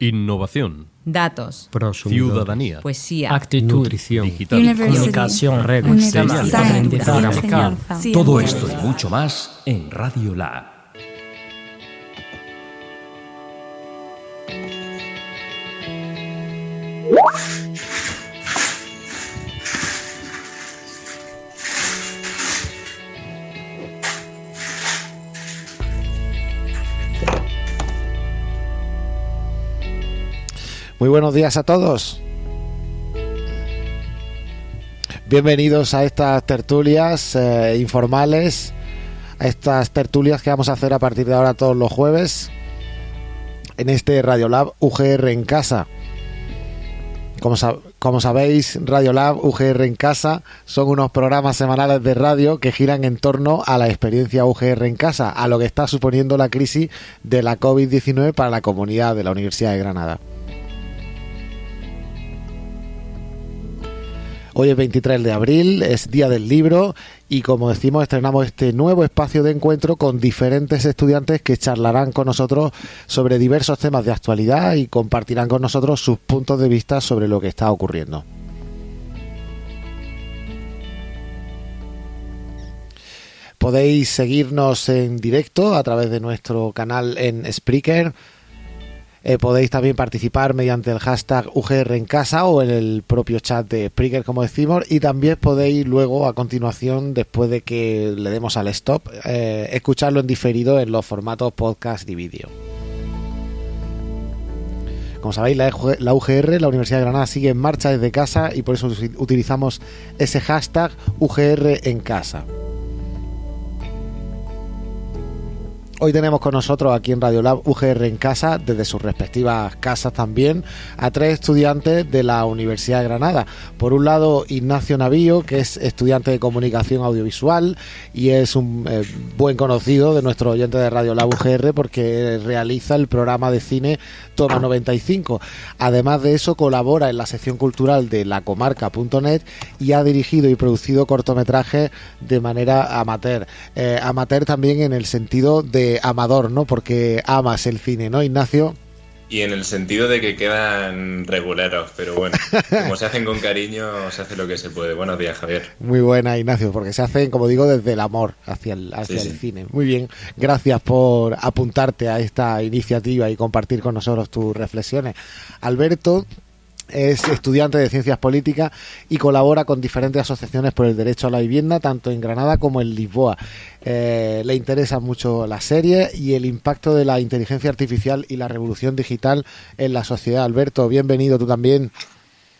Innovación. Datos. Ciudadanía. Poesía. Actitud. Nutrición. Digital. Comunicación. Redes. Aprendizaje. Todo esto y mucho más en Radio Lab. Muy buenos días a todos. Bienvenidos a estas tertulias eh, informales, a estas tertulias que vamos a hacer a partir de ahora todos los jueves en este Radiolab UGR en casa. Como, sab- como sabéis, Radiolab UGR en casa son unos programas semanales de radio que giran en torno a la experiencia UGR en casa, a lo que está suponiendo la crisis de la COVID-19 para la comunidad de la Universidad de Granada. Hoy es 23 de abril, es Día del Libro y como decimos estrenamos este nuevo espacio de encuentro con diferentes estudiantes que charlarán con nosotros sobre diversos temas de actualidad y compartirán con nosotros sus puntos de vista sobre lo que está ocurriendo. Podéis seguirnos en directo a través de nuestro canal en Spreaker. Eh, podéis también participar mediante el hashtag UGR en casa o en el propio chat de Spreaker, como decimos. Y también podéis luego, a continuación, después de que le demos al stop, eh, escucharlo en diferido en los formatos podcast y vídeo. Como sabéis, la, la UGR, la Universidad de Granada, sigue en marcha desde casa y por eso utilizamos ese hashtag UGR en casa. Hoy tenemos con nosotros aquí en Radiolab UGR en casa, desde sus respectivas casas también, a tres estudiantes de la Universidad de Granada. Por un lado, Ignacio Navío, que es estudiante de comunicación audiovisual y es un eh, buen conocido de nuestro oyente de Radiolab UGR porque realiza el programa de cine Toma 95. Además de eso, colabora en la sección cultural de lacomarca.net y ha dirigido y producido cortometrajes de manera amateur. Eh, amateur también en el sentido de amador, ¿no? Porque amas el cine, ¿no, Ignacio? Y en el sentido de que quedan reguleros, pero bueno, como se hacen con cariño, se hace lo que se puede. Buenos días, Javier. Muy buena, Ignacio, porque se hacen, como digo, desde el amor hacia el, hacia Sí, el sí. cine. Muy bien, gracias por apuntarte a esta iniciativa y compartir con nosotros tus reflexiones. Alberto es estudiante de ciencias políticas y colabora con diferentes asociaciones por el derecho a la vivienda, tanto en Granada como en Lisboa. Eh, le interesa mucho la serie y el impacto de la inteligencia artificial y la revolución digital en la sociedad. Alberto, bienvenido tú también.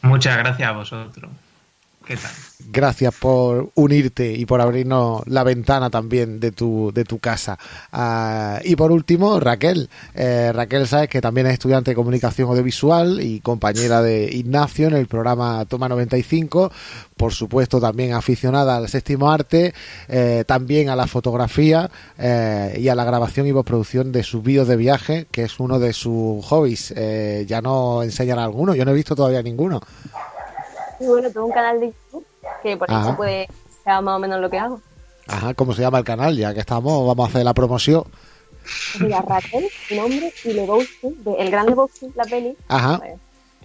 Muchas gracias a vosotros. Gracias por unirte y por abrirnos la ventana también de tu, de tu casa. Ah, y por último, Raquel. Eh, Raquel, sabes que también es estudiante de comunicación audiovisual y compañera de Ignacio en el programa Toma 95. Por supuesto, también aficionada al séptimo arte, eh, también a la fotografía eh, y a la grabación y postproducción de sus vídeos de viaje, que es uno de sus hobbies. Eh, ya no enseñan alguno, yo no he visto todavía ninguno. Y bueno, tengo un canal de YouTube que por Ajá. eso puede ser más o menos lo que hago. Ajá, ¿cómo se llama el canal? Ya que estamos, vamos a hacer la promoción. Mira, Raquel, mi nombre, y Lebowski, de El Gran Lebowski, la peli. Ajá.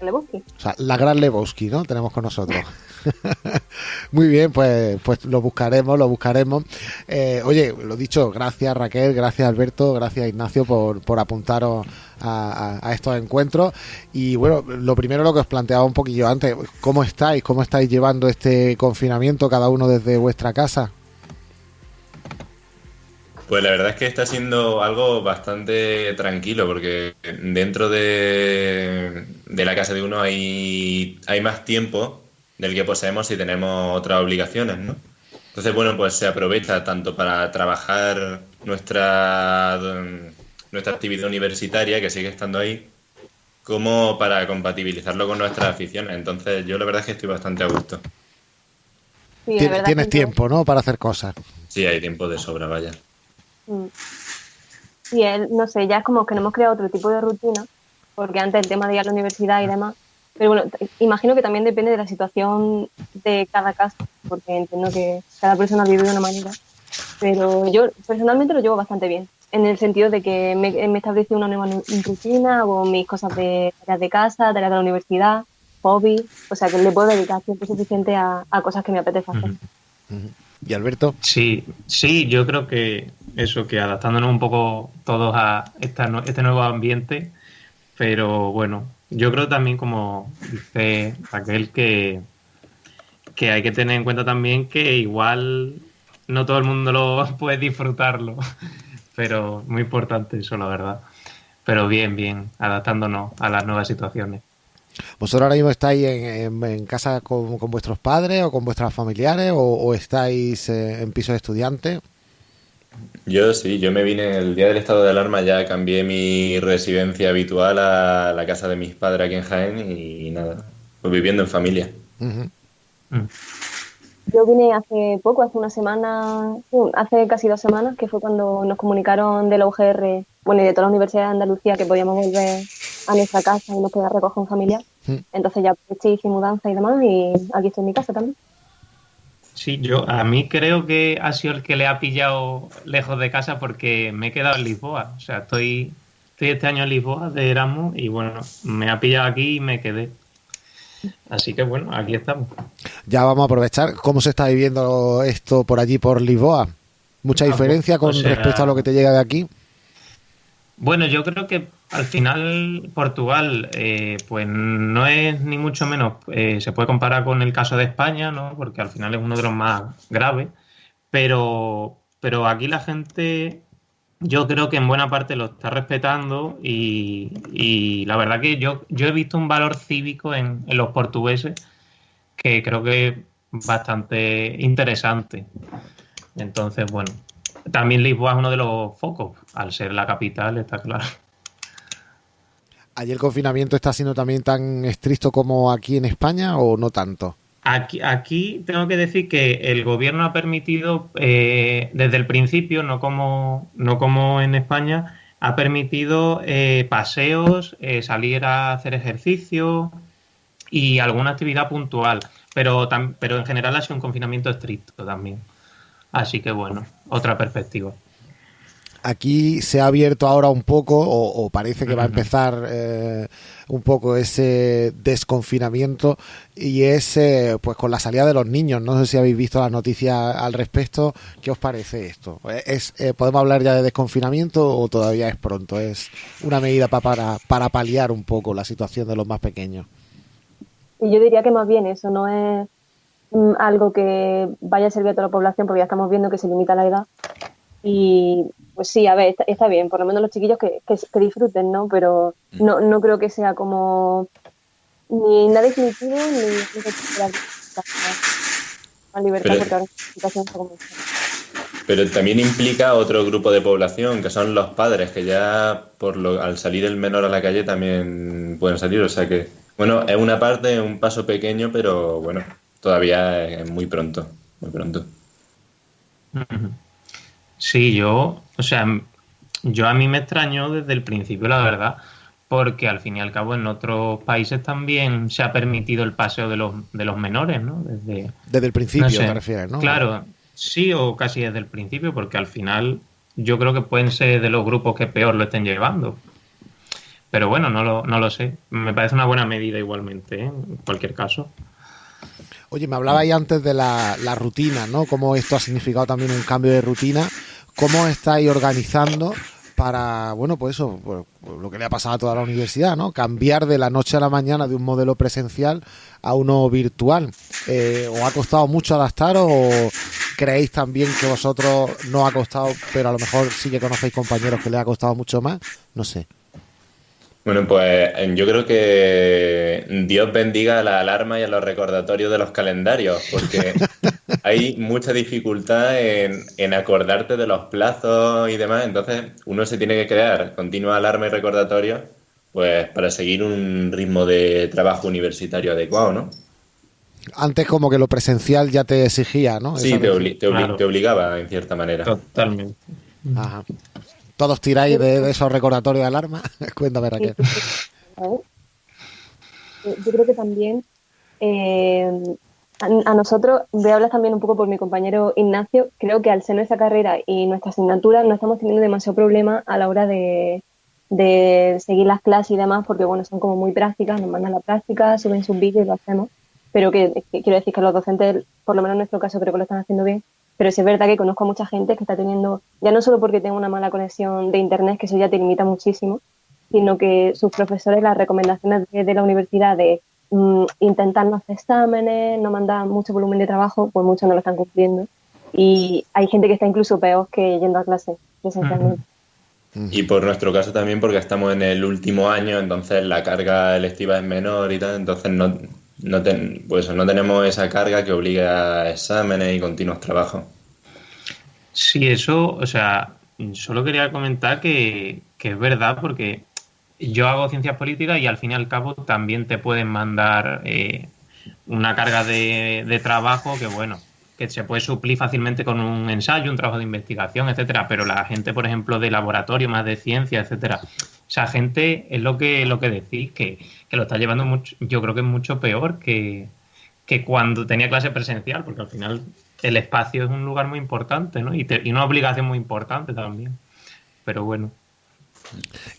Lebowski. O sea, la gran Lebowski, ¿no? Tenemos con nosotros. Muy bien, pues, pues lo buscaremos, lo buscaremos. Eh, oye, lo dicho, gracias Raquel, gracias Alberto, gracias Ignacio por, por apuntaros a, estos encuentros. Y bueno, lo primero lo que os planteaba un poquillo antes, ¿cómo estáis? ¿Cómo estáis llevando este confinamiento cada uno desde vuestra casa? Pues la verdad es que está siendo algo bastante tranquilo, porque dentro de, de la casa de uno hay, hay más tiempo del que poseemos si tenemos otras obligaciones, ¿no? Entonces, bueno, pues se aprovecha tanto para trabajar nuestra, nuestra actividad universitaria, que sigue estando ahí, como para compatibilizarlo con nuestras aficiones. Entonces, yo la verdad es que estoy bastante a gusto. Sí, Tienes tiempo, ¿no? Para hacer cosas. Sí, hay tiempo de sobra, vaya. Mm. Sí, él, no sé, ya es como que no hemos creado otro tipo de rutina, porque antes el tema de ir a la universidad y demás. Pero bueno, imagino que también depende de la situación de cada caso, porque entiendo que cada persona vive de una manera. Pero yo personalmente lo llevo bastante bien. En el sentido de que me, me establecí una nueva nu- rutina, hago mis cosas de tareas de casa, tareas de la universidad, hobby, o sea que le puedo dedicar tiempo suficiente a, a cosas que me apetece hacer. ¿Y Alberto? Sí, sí, yo creo que eso, que adaptándonos un poco todos a esta, este nuevo ambiente, pero bueno, yo creo también, como dice Raquel, que, que hay que tener en cuenta también que igual no todo el mundo lo puede disfrutarlo, pero muy importante eso, la verdad. Pero bien, bien, adaptándonos a las nuevas situaciones. ¿Vosotros ahora mismo estáis en, en- en casa con, con vuestros padres o con vuestras familiares o, o estáis eh, en piso de estudiantes? Yo sí, yo me vine el día del estado de alarma, ya cambié mi residencia habitual a la casa de mis padres aquí en Jaén y nada, pues viviendo en familia. Mm. Yo vine hace poco, hace una semana, hace casi dos semanas, que fue cuando nos comunicaron de la UGR, bueno, y de toda la Universidad de Andalucía, que podíamos volver a nuestra casa y nos quedar recoger un familiar. Mm. Entonces ya aproveché, hice mudanza y demás, y aquí estoy en mi casa también. Sí, yo a mí creo que ha sido el que le ha pillado lejos de casa porque me he quedado en Lisboa. O sea, estoy, estoy este año en Lisboa de Erasmus y bueno, me ha pillado aquí y me quedé. Así que bueno, aquí estamos. Ya vamos a aprovechar. ¿Cómo se está viviendo esto por allí, por Lisboa? ¿Mucha Ah, diferencia con o sea- respecto a lo que te llega de aquí? Bueno, yo creo que al final Portugal, eh, pues no es ni mucho menos, eh, se puede comparar con el caso de España, ¿no? Porque al final es uno de los más graves, pero, pero aquí la gente, yo creo que en buena parte lo está respetando y, la verdad que yo, yo he visto un valor cívico en, en los portugueses que creo que es bastante interesante. Entonces, bueno, también Lisboa es uno de los focos, al ser la capital, está claro. ¿Allí el confinamiento está siendo también tan estricto como aquí en España o no tanto? Aquí, tengo que decir que el gobierno ha permitido, eh, desde el principio, no como, no como en España, ha permitido eh, paseos, eh, salir a hacer ejercicio y alguna actividad puntual, pero, pero en general ha sido un confinamiento estricto también. Así que bueno, otra perspectiva. Aquí se ha abierto ahora un poco, o, o parece que va a empezar eh, un poco ese desconfinamiento, y es eh, pues con la salida de los niños. No sé si habéis visto las noticias al respecto. ¿Qué os parece esto? ¿Es, eh, ¿Podemos hablar ya de desconfinamiento o todavía es pronto? ¿Es una medida pa- para, para paliar un poco la situación de los más pequeños? Y yo diría que más bien eso no es mm, algo que vaya a servir a toda la población, porque ya estamos viendo que se limita la edad. Y pues sí, a ver, está, está bien, por lo menos los chiquillos que, que, que disfruten, ¿no? Pero no, no creo que sea como ni nada definitivo ni, recuperar la libertad, Pero- porque ahora la situación está como. Pero también implica otro grupo de población, que son los padres, que ya por lo, al salir el menor a la calle también pueden salir. O sea que, bueno, es una parte, un paso pequeño, pero bueno, todavía es muy pronto, muy pronto. Ujú. Sí, yo, o sea, yo a mí me extrañó desde el principio, la verdad, porque al fin y al cabo en otros países también se ha permitido el paseo de los, de los menores, ¿no? Desde, Desde el principio no sé. te refieres, ¿no? Claro, sí o casi desde el principio, porque al final yo creo que pueden ser de los grupos que peor lo estén llevando. Pero bueno, no lo, no lo sé. Me parece una buena medida igualmente, ¿eh? en cualquier caso. Oye, me hablabais antes de la, la rutina, ¿no? Cómo esto ha significado también un cambio de rutina. ¿Cómo estáis organizando para, bueno, pues eso, pues, lo que le ha pasado a toda la universidad, ¿no? Cambiar de la noche a la mañana de un modelo presencial a uno virtual. Eh, ¿Os ha costado mucho adaptaros o creéis también que vosotros no ha costado, pero a lo mejor sí que conocéis compañeros que les ha costado mucho más? No sé. Bueno, pues eh, yo creo que Dios bendiga a la alarma y a los recordatorios de los calendarios, porque hay mucha dificultad en, en acordarte de los plazos y demás. Entonces, uno se tiene que crear continua alarma y recordatorio, pues para seguir un ritmo de trabajo universitario adecuado, ¿no? Antes como que lo presencial ya te exigía, ¿no? Sí, te, obli- te obli- Claro. te obligaba en cierta manera. Totalmente. Ajá. Todos tiráis de, de esos recordatorios de alarma. Cuéntame, Raquel. Yo creo que también, eh, a, nosotros, voy a hablar también un poco por mi compañero Ignacio, creo que al ser nuestra carrera y nuestra asignatura no estamos teniendo demasiado problema a la hora de, seguir las clases y demás, porque bueno, son como muy prácticas, nos mandan la práctica, suben sus vídeos y lo hacemos, pero que, quiero decir que los docentes, por lo menos en nuestro caso, creo que lo están haciendo bien, pero sí es verdad que conozco a mucha gente que está teniendo, ya no solo porque tengo una mala conexión de internet, que eso ya te limita muchísimo, sino que sus profesores, las recomendaciones de la universidad de Mm, intentar no hacer exámenes, no mandar mucho volumen de trabajo, pues muchos no lo están cumpliendo. Y hay gente que está incluso peor que yendo a clase presencialmente. Y por nuestro caso también porque estamos en el último año, entonces la carga electiva es menor y tal, entonces no, no, pues no tenemos esa carga que obliga a exámenes y continuos trabajos. Sí, eso, o sea, solo quería comentar que, que es verdad porque yo hago ciencias políticas y al fin y al cabo también te pueden mandar eh, una carga de, trabajo que, bueno, que se puede suplir fácilmente con un ensayo, un trabajo de investigación, etcétera. Pero la gente, por ejemplo, de laboratorio, más de ciencia, etcétera, esa gente es lo que, lo que decís, que, que lo está llevando mucho, yo creo que es mucho peor que, que cuando tenía clase presencial, porque al final el espacio es un lugar muy importante, ¿no? Y, y una obligación muy importante también. Pero bueno.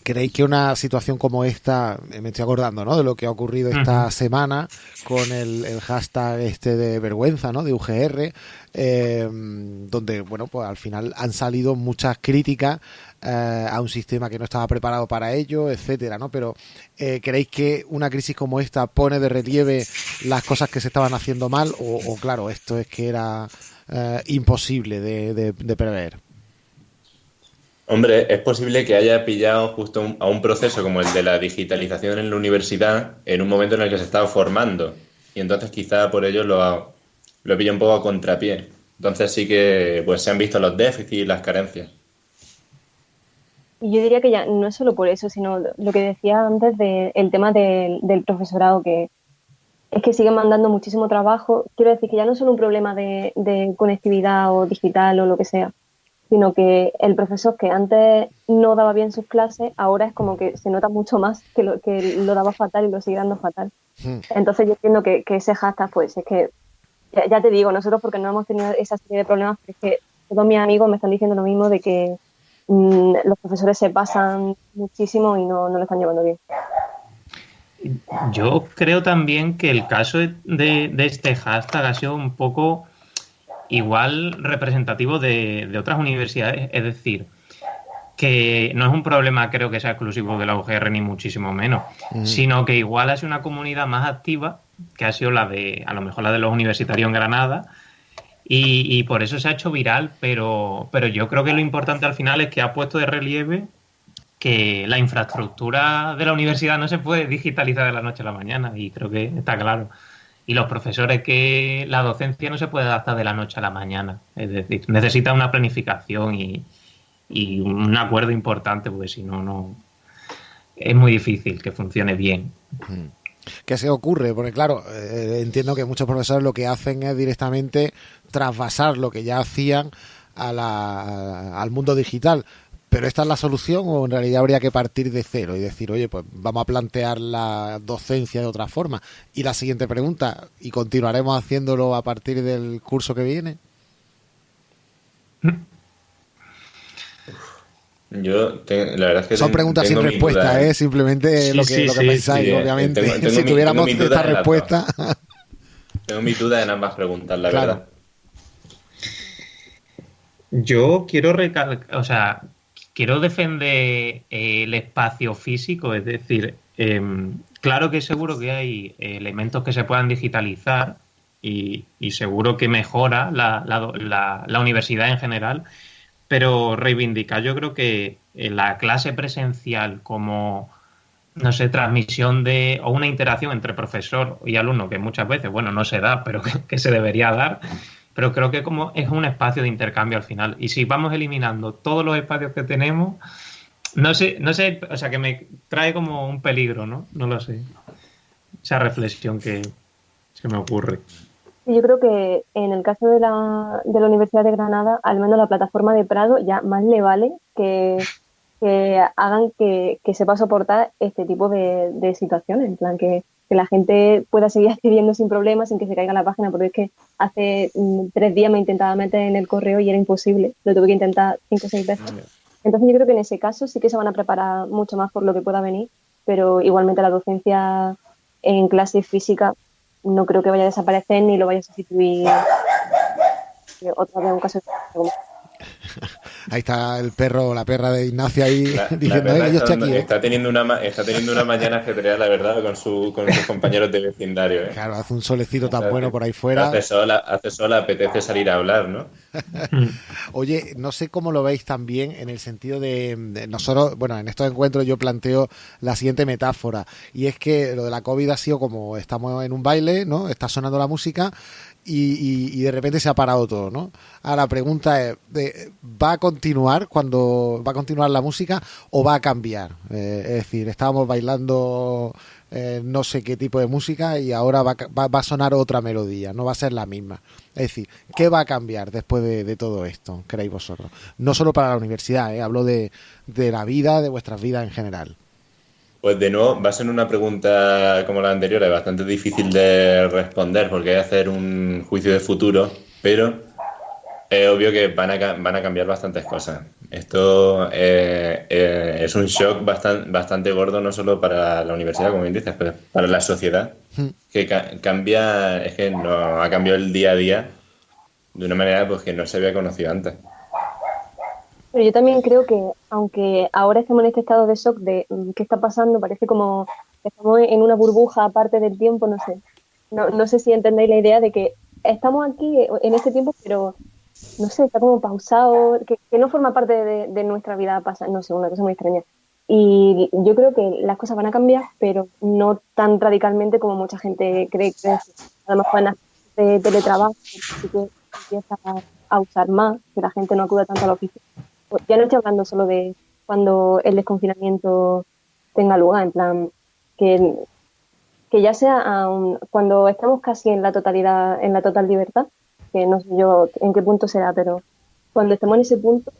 ¿Creéis que una situación como esta, eh, me estoy acordando, ¿no? De lo que ha ocurrido esta semana con el, hashtag este de vergüenza, ¿no? De UGR, eh, donde, bueno, pues al final han salido muchas críticas eh, a un sistema que no estaba preparado para ello, etcétera, ¿no? Pero ¿creéis que una crisis como esta pone de relieve las cosas que se estaban haciendo mal o, claro, esto es que era imposible de prever? Hombre, es posible que haya pillado justo a un proceso como el de la digitalización en la universidad en un momento en el que se estaba formando. Y entonces quizá por ello lo, lo pillado un poco a contrapié. Entonces sí que pues se han visto los déficits y las carencias. Y yo diría que ya no es solo por eso, sino lo que decía antes del tema del, profesorado, que es que siguen mandando muchísimo trabajo. Quiero decir que ya no es solo un problema de conectividad o digital o lo que sea, sino que el profesor que antes no daba bien sus clases, ahora es como que se nota mucho más que lo, que lo daba fatal y lo sigue dando fatal. Hmm. Entonces yo entiendo que, ese hashtag, pues es que, ya, te digo, nosotros porque no hemos tenido esa serie de problemas, es que todos mis amigos me están diciendo lo mismo de que mm, los profesores se pasan muchísimo y no, no lo están llevando bien. Yo creo también que el caso de, de este hashtag ha sido un poco igual representativo de, otras universidades, es decir, que no es un problema creo que sea exclusivo de la UGR ni muchísimo menos, sino que igual ha sido una comunidad más activa que ha sido la de, a lo mejor la de los universitarios en Granada, y, por eso se ha hecho viral, pero, pero yo creo que lo importante al final es que ha puesto de relieve que la infraestructura de la universidad no se puede digitalizar de la noche a la mañana, y creo que está claro y los profesores que la docencia no se puede adaptar de la noche a la mañana. Es decir, necesita una planificación y, un acuerdo importante, porque si no, no es muy difícil que funcione bien. ¿Qué se ocurre? Porque claro, eh, entiendo que muchos profesores lo que hacen es directamente trasvasar lo que ya hacían a la, al mundo digital. ¿Pero esta es la solución o en realidad habría que partir de cero y decir, oye, pues vamos a plantear la docencia de otra forma? Y la siguiente pregunta, ¿y continuaremos haciéndolo a partir del curso que viene? Yo, la verdad es que son preguntas sin respuesta, ¿eh? Simplemente lo que, pensáis, obviamente. si tuviéramos esta respuesta. tengo mi duda en ambas preguntas, la verdad. Yo quiero recalcar, o sea, quiero defender eh, el espacio físico, es decir, em, claro que seguro que hay elementos que se puedan digitalizar y, seguro que mejora la, universidad en general, pero reivindicar yo creo que eh, la clase presencial como no sé, transmisión de o una interacción entre profesor y alumno que muchas veces, bueno, no se da, pero que se debería dar, pero creo que como es un espacio de intercambio al final. Y si vamos eliminando todos los espacios que tenemos, no sé, no sé, o sea, que me trae como un peligro, ¿no? No lo sé. Esa reflexión que se me ocurre. Yo creo que en el caso de la, de la Universidad de Granada, al menos la plataforma de Prado ya más le vale que, hagan que, que, sepa soportar este tipo de, de situaciones. En plan, que que la gente pueda seguir accediendo sin problemas, sin que se caiga la página, porque es que hace mm, tres días me intentaba meter en el correo y era imposible, lo tuve que intentar cinco o seis veces. Entonces yo creo que en ese caso sí que se van a preparar mucho más por lo que pueda venir, pero igualmente la docencia en clase física no creo que vaya a desaparecer ni lo vaya a sustituir eh, otra vez un caso de Ahí está el perro, la perra de Ignacio ahí La- la diciendo, perra "Eh, yo está, estoy aquí. ¿eh". está teniendo una, está teniendo una mañana ajetreada, la verdad, con, su, con sus compañeros de vecindario. ¿eh? Claro, hace un solecito tan bueno por ahí fuera. Hace sol, hace sol, apetece salir a hablar, ¿no? Oye, no sé cómo lo veis también en el sentido de, de nosotros, bueno, en estos encuentros yo planteo la siguiente metáfora y es que lo de la COVID ha sido como estamos en un baile, ¿no? Está sonando la música y, y- de repente se ha parado todo, ¿no? Ahora la pregunta es, ¿va a continuar cuando va a continuar la música o va a cambiar? Eh, es decir, estábamos bailando eh, no sé qué tipo de música y ahora va, va- va a sonar otra melodía, no va a ser la misma. Es decir, ¿qué va a cambiar después de, de todo esto, creéis vosotros? No solo para la universidad, ¿eh? hablo de, de la vida, de vuestras vidas en general. Pues de nuevo, va a ser una pregunta como la anterior, es bastante difícil de responder porque hay que hacer un juicio de futuro, pero es obvio que van a, van a cambiar bastantes cosas. Esto eh, eh, es un shock bastante, bastante gordo, no solo para la universidad, como bien dices, pero para la sociedad, que ca- cambia, es que no ha cambiado el día a día de una manera pues, que no se había conocido antes. Pero yo también creo que, aunque ahora estemos en este estado de shock de mm, qué está pasando, parece como que estamos en una burbuja aparte del tiempo, no sé. No, no sé si entendéis la idea de que estamos aquí en este tiempo, pero no sé, está como pausado, que, no forma parte de, nuestra vida pasada, no sé, una cosa muy extraña. Y yo creo que las cosas van a cambiar, pero no tan radicalmente como mucha gente cree que a de teletrabajo, así que empieza a usar más, que la gente no acuda tanto a la oficina. Pues ya no estoy hablando solo de cuando el desconfinamiento tenga lugar, en plan, que, que ya sea aun cuando estamos casi en la totalidad, en la total libertad, que no sé yo en qué punto será, pero cuando estemos en ese punto,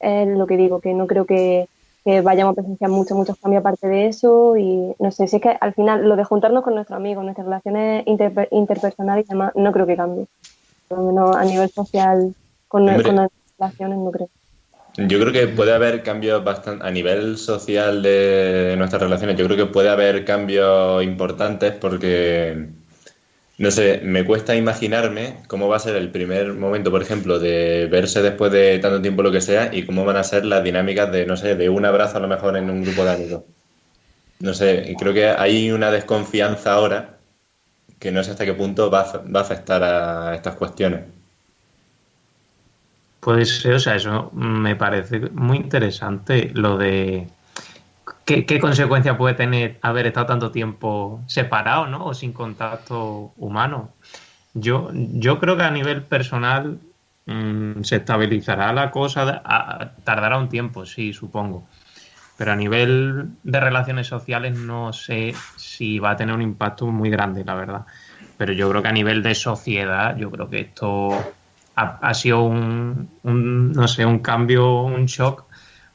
es lo que digo, que no creo que, que vayamos a presenciar muchos, muchos cambios aparte de eso y no sé, si es que al final lo de juntarnos con nuestros amigos, nuestras relaciones interper- interpersonales y demás, no creo que cambie. Por lo menos a nivel social, con, Hombre. con nuestras relaciones, no creo. Yo creo que puede haber cambios bastante a nivel social de nuestras relaciones. Yo creo que puede haber cambios importantes porque, no sé, me cuesta imaginarme cómo va a ser el primer momento, por ejemplo, de verse después de tanto tiempo lo que sea y cómo van a ser las dinámicas de, no sé, de un abrazo a lo mejor en un grupo de amigos. No sé, creo que hay una desconfianza ahora que no sé hasta qué punto va a, va a afectar a estas cuestiones. Puede ser, o sea, eso me parece muy interesante lo de qué, qué consecuencia puede tener haber estado tanto tiempo separado, ¿no? O sin contacto humano. Yo, yo creo que a nivel personal mm, se estabilizará la cosa, tardará un tiempo, sí, supongo. Pero a nivel de relaciones sociales no sé si va a tener un impacto muy grande, la verdad. Pero yo creo que a nivel de sociedad, yo creo que esto ha, ha sido un, un, no sé, un cambio, un shock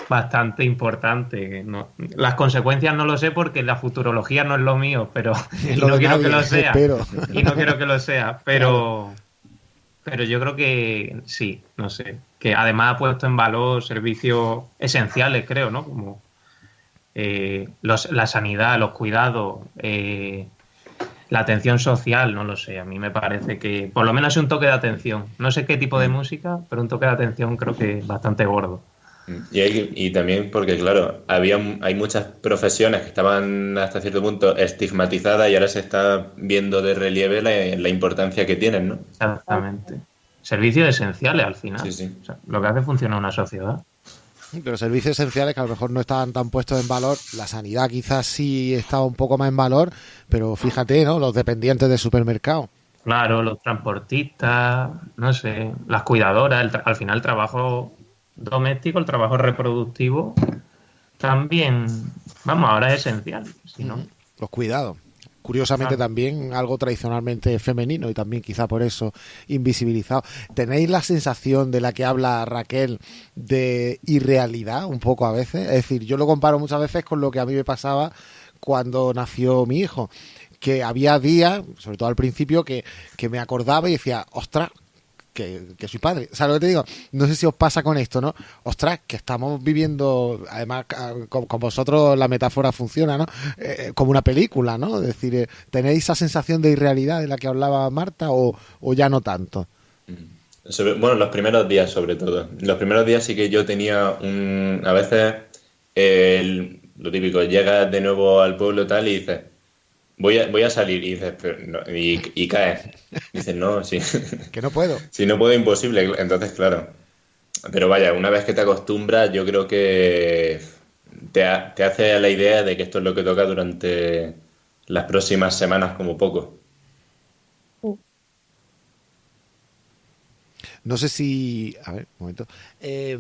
bastante importante. No- las consecuencias no lo sé porque la futurología no es lo mío, pero y no quiero nadie, que lo sea. espero. Y no quiero que lo sea, pero, pero yo creo que sí, no sé. Que además ha puesto en valor servicios esenciales, creo, ¿no? Como eh, los- la sanidad, los cuidados, eh, la atención social, no lo sé. A mí me parece que por lo menos es un toque de atención. No sé qué tipo de música, pero un toque de atención creo que es bastante gordo. Y, hay- y también porque, claro, había, hay muchas profesiones que estaban hasta cierto punto estigmatizadas y ahora se está viendo de relieve la, la importancia que tienen, ¿no? Exactamente. Servicios esenciales al final. Sí, sí. O sea, lo que hace funcionar una sociedad. Pero servicios esenciales que a lo mejor no estaban tan puestos en valor. La sanidad quizás sí estaba un poco más en valor, pero fíjate, ¿no? Los dependientes de supermercado. Claro, los transportistas, no sé, las cuidadoras, el al final el trabajo doméstico, el trabajo reproductivo, también, vamos, ahora es esencial. Si no, Los cuidados. Curiosamente Claro. también algo tradicionalmente femenino y también quizá por eso invisibilizado. ¿Tenéis la sensación de la que habla Raquel de irrealidad un poco a veces? Es decir, yo lo comparo muchas veces con lo que a mí me pasaba cuando nació mi hijo, que había días, sobre todo al principio, que, que me acordaba y decía, ostras, que, que, soy padre. ¿Sabes lo que te digo? No sé si os pasa con esto, ¿no? Ostras, que estamos viviendo, además, con, vosotros la metáfora funciona, ¿no? Eh, como una película, ¿no? Es decir, eh, ¿tenéis esa sensación de irrealidad de la que hablaba Marta o, o ya no tanto? Sobre, bueno, los primeros días sobre todo. Los primeros días sí que yo tenía un... A veces, lo típico, llegas de nuevo al pueblo tal y dices, voy a, voy a salir y dices, pero no, y, y caes. Dices, no, sí. Que no puedo. Si no puedo, imposible. Entonces, claro. Pero vaya, una vez que te acostumbras, yo creo que te, ha- te hace a la idea de que esto es lo que toca durante las próximas semanas como poco. No sé si. A ver, un momento. Eh,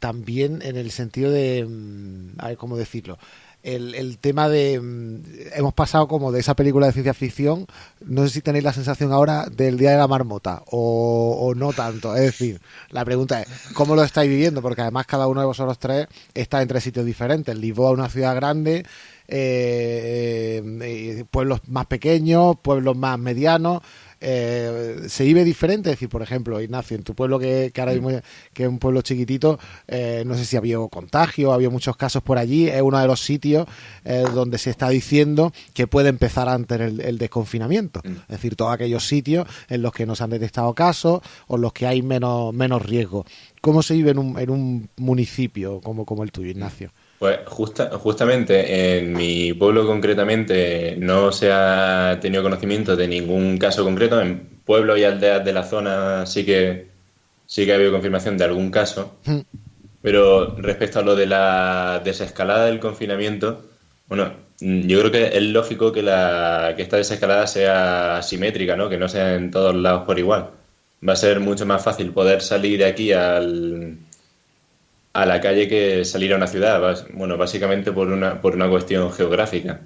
también en el sentido de. mm, A ver, ¿cómo decirlo? El, el tema de. mm, Hemos pasado como de esa película de ciencia ficción. No sé si tenéis la sensación ahora del Día de la Marmota o, o no tanto. Es decir, la pregunta es: ¿cómo lo estáis viviendo? Porque además cada uno de vosotros tres está en tres sitios diferentes. Lisboa, una ciudad grande. eh, eh, pueblos más pequeños, pueblos más medianos eh, se vive diferente. Es decir, por ejemplo, Ignacio, en tu pueblo que, que ahora mismo que es un pueblo chiquitito, eh, no sé si había contagio, ha habido muchos casos por allí. Es uno de los sitios eh, donde se está diciendo que puede empezar antes el, el desconfinamiento. Es decir, todos aquellos sitios en los que no se han detectado casos o en los que hay menos, menos riesgo. ¿Cómo se vive en un, en un municipio como, como el tuyo, Ignacio? Pues justa- justamente en mi pueblo concretamente no se ha tenido conocimiento de ningún caso concreto. En pueblos y aldeas de la zona sí que sí que ha habido confirmación de algún caso. Pero respecto a lo de la desescalada del confinamiento, bueno, yo creo que es lógico que la que esta desescalada sea asimétrica, ¿no? Que no sea en todos lados por igual. Va a ser mucho más fácil poder salir de aquí al a la calle que salir a una ciudad, bueno, básicamente por una, por una cuestión geográfica.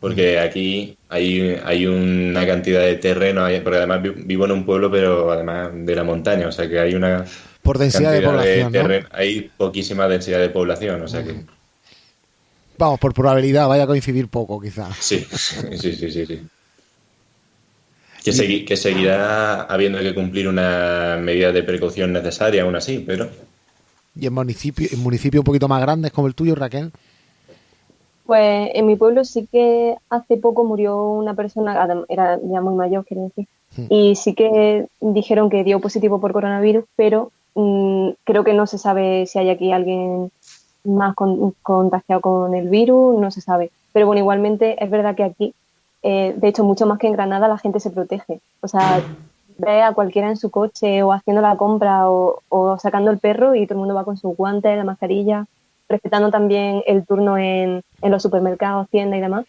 Porque aquí hay, hay una cantidad de terreno, porque además vi- vivo en un pueblo, pero además de la montaña, o sea que hay una Por densidad de población, ¿no? terreno, hay poquísima densidad de población, o sea que Vamos, por probabilidad, vaya a coincidir poco, quizás. sí, sí, sí, sí, sí. Que, segui- que seguirá habiendo que cumplir una medida de precaución necesaria aún así, pero Y en municipio, en municipio un poquito más grandes como el tuyo, Raquel. Pues en mi pueblo sí que hace poco murió una persona, era ya muy mayor, quiero decir, y sí que dijeron que dio positivo por coronavirus, pero mm, creo que no se sabe si hay aquí alguien más con- contagiado con el virus, no se sabe. Pero bueno, igualmente es verdad que aquí, eh, de hecho, mucho más que en Granada, la gente se protege. O sea, ve a cualquiera en su coche o haciendo la compra o, o sacando el perro y todo el mundo va con sus guantes, la mascarilla, respetando también el turno en, en los supermercados, tiendas y demás.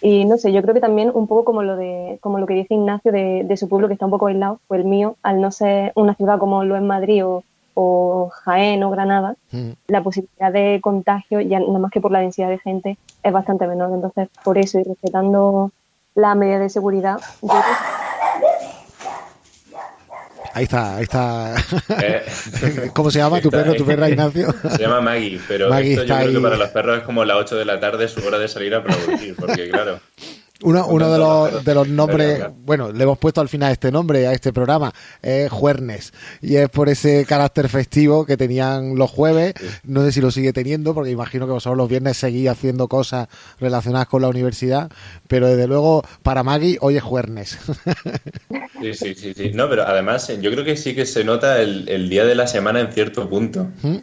Y no sé, yo creo que también un poco como lo de, como lo que dice Ignacio de, de su pueblo que está un poco aislado, pues el mío, al no ser una ciudad como lo es Madrid o, o Jaén o Granada, Mm. la posibilidad de contagio, ya nada más que por la densidad de gente, es bastante menor. Entonces, por eso y respetando la medida de seguridad, yo creo Ahí está, ahí está. Eh, ¿Cómo se llama tu está- perro, tu perra, Ignacio? Se llama Maggie, pero Maggie esto yo creo ahí. que para los perros es como las 8 de la tarde, su hora de salir a producir, porque claro, Uno, uno de, los, de los nombres, bueno, le hemos puesto al final este nombre a este programa, es Juernes. Y es por ese carácter festivo que tenían los jueves. No sé si lo sigue teniendo, porque imagino que vosotros los viernes seguís haciendo cosas relacionadas con la universidad. Pero desde luego, para Maggie, hoy es Juernes. sí, sí, sí, sí. No, pero además yo creo que sí que se nota el, el día de la semana en cierto punto. ¿Mm?